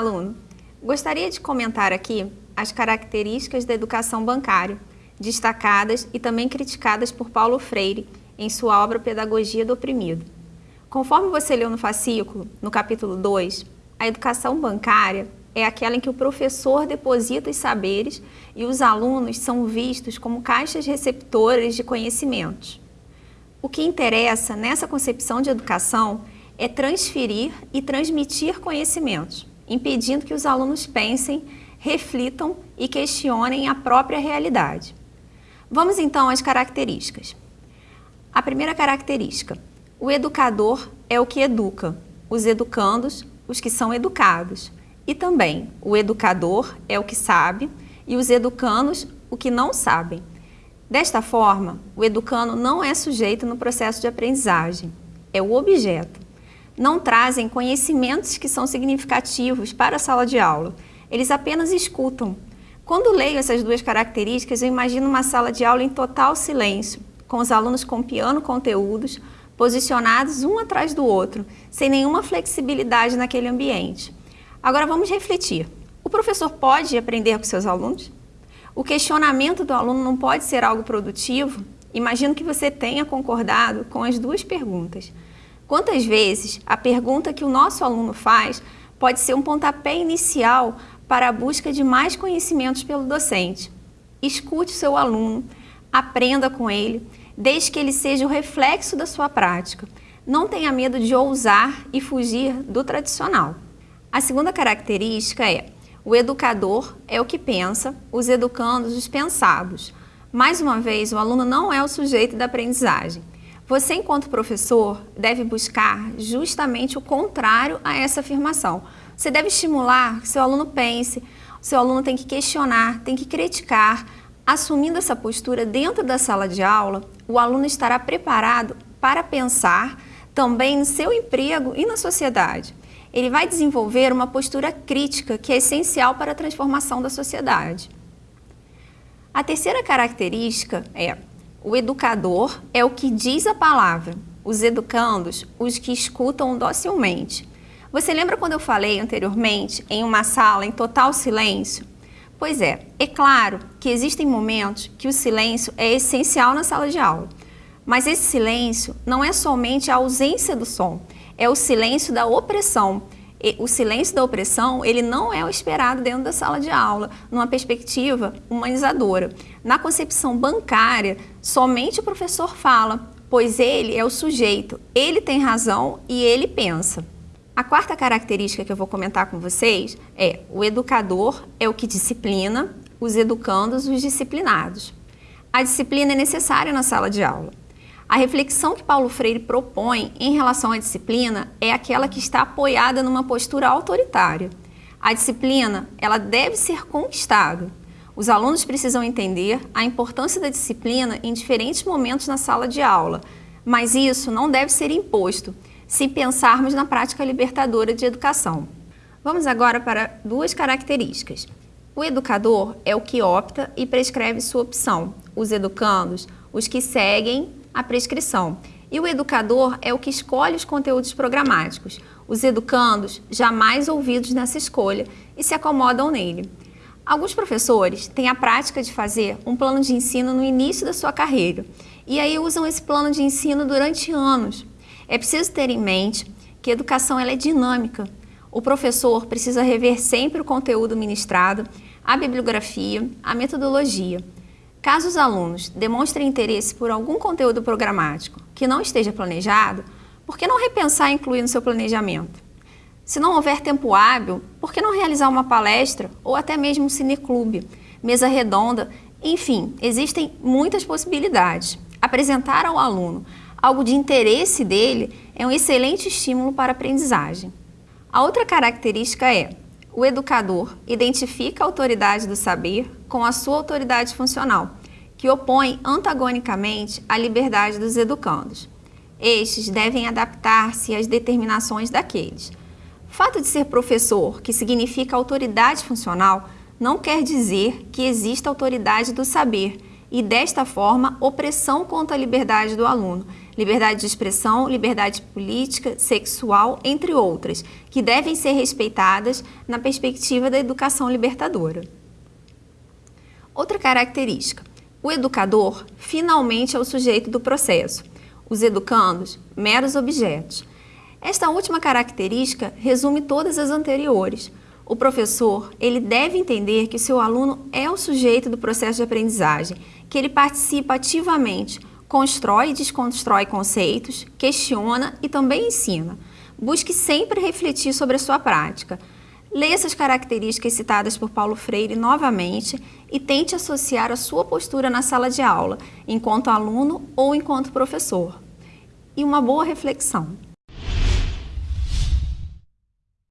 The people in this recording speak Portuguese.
aluno! Gostaria de comentar aqui as características da educação bancária, destacadas e também criticadas por Paulo Freire em sua obra Pedagogia do Oprimido. Conforme você leu no fascículo, no capítulo 2, a educação bancária é aquela em que o professor deposita os saberes e os alunos são vistos como caixas receptoras de conhecimentos. O que interessa nessa concepção de educação é transferir e transmitir conhecimentos, impedindo que os alunos pensem, reflitam e questionem a própria realidade. Vamos então às características. A primeira característica, o educador é o que educa, os educandos, os que são educados. E também, o educador é o que sabe e os educandos, o que não sabem. Desta forma, o educando não é sujeito no processo de aprendizagem, é o objeto não trazem conhecimentos que são significativos para a sala de aula. Eles apenas escutam. Quando leio essas duas características, eu imagino uma sala de aula em total silêncio, com os alunos copiando conteúdos, posicionados um atrás do outro, sem nenhuma flexibilidade naquele ambiente. Agora vamos refletir. O professor pode aprender com seus alunos? O questionamento do aluno não pode ser algo produtivo? Imagino que você tenha concordado com as duas perguntas. Quantas vezes a pergunta que o nosso aluno faz pode ser um pontapé inicial para a busca de mais conhecimentos pelo docente? Escute o seu aluno, aprenda com ele, desde que ele seja o reflexo da sua prática. Não tenha medo de ousar e fugir do tradicional. A segunda característica é o educador é o que pensa, os educandos os pensados. Mais uma vez, o aluno não é o sujeito da aprendizagem. Você, enquanto professor, deve buscar justamente o contrário a essa afirmação. Você deve estimular que seu aluno pense, seu aluno tem que questionar, tem que criticar. Assumindo essa postura dentro da sala de aula, o aluno estará preparado para pensar também no seu emprego e na sociedade. Ele vai desenvolver uma postura crítica que é essencial para a transformação da sociedade. A terceira característica é o educador é o que diz a palavra, os educandos, os que escutam docilmente. Você lembra quando eu falei anteriormente em uma sala em total silêncio? Pois é, é claro que existem momentos que o silêncio é essencial na sala de aula. Mas esse silêncio não é somente a ausência do som, é o silêncio da opressão, o silêncio da opressão ele não é o esperado dentro da sala de aula, numa perspectiva humanizadora. Na concepção bancária, somente o professor fala, pois ele é o sujeito, ele tem razão e ele pensa. A quarta característica que eu vou comentar com vocês é o educador é o que disciplina, os educandos os disciplinados. A disciplina é necessária na sala de aula. A reflexão que Paulo Freire propõe em relação à disciplina é aquela que está apoiada numa postura autoritária. A disciplina, ela deve ser conquistada. Os alunos precisam entender a importância da disciplina em diferentes momentos na sala de aula, mas isso não deve ser imposto, se pensarmos na prática libertadora de educação. Vamos agora para duas características. O educador é o que opta e prescreve sua opção. Os educandos, os que seguem a prescrição. E o educador é o que escolhe os conteúdos programáticos. Os educandos jamais ouvidos nessa escolha e se acomodam nele. Alguns professores têm a prática de fazer um plano de ensino no início da sua carreira e aí usam esse plano de ensino durante anos. É preciso ter em mente que a educação ela é dinâmica. O professor precisa rever sempre o conteúdo ministrado, a bibliografia, a metodologia. Caso os alunos demonstrem interesse por algum conteúdo programático que não esteja planejado, por que não repensar e incluir no seu planejamento? Se não houver tempo hábil, por que não realizar uma palestra ou até mesmo um cineclube, mesa redonda, enfim, existem muitas possibilidades. Apresentar ao aluno algo de interesse dele é um excelente estímulo para a aprendizagem. A outra característica é o educador identifica a autoridade do saber com a sua autoridade funcional, que opõe antagonicamente a liberdade dos educandos. Estes devem adaptar-se às determinações daqueles. Fato de ser professor, que significa autoridade funcional, não quer dizer que exista autoridade do saber. e, desta forma, opressão contra a liberdade do aluno, liberdade de expressão, liberdade política, sexual, entre outras, que devem ser respeitadas na perspectiva da educação libertadora. Outra característica: o educador finalmente é o sujeito do processo, os educandos, meros objetos. Esta última característica resume todas as anteriores. O professor, ele deve entender que seu aluno é o sujeito do processo de aprendizagem, que ele participa ativamente, constrói e desconstrói conceitos, questiona e também ensina. Busque sempre refletir sobre a sua prática. Leia essas características citadas por Paulo Freire novamente e tente associar a sua postura na sala de aula, enquanto aluno ou enquanto professor. E uma boa reflexão.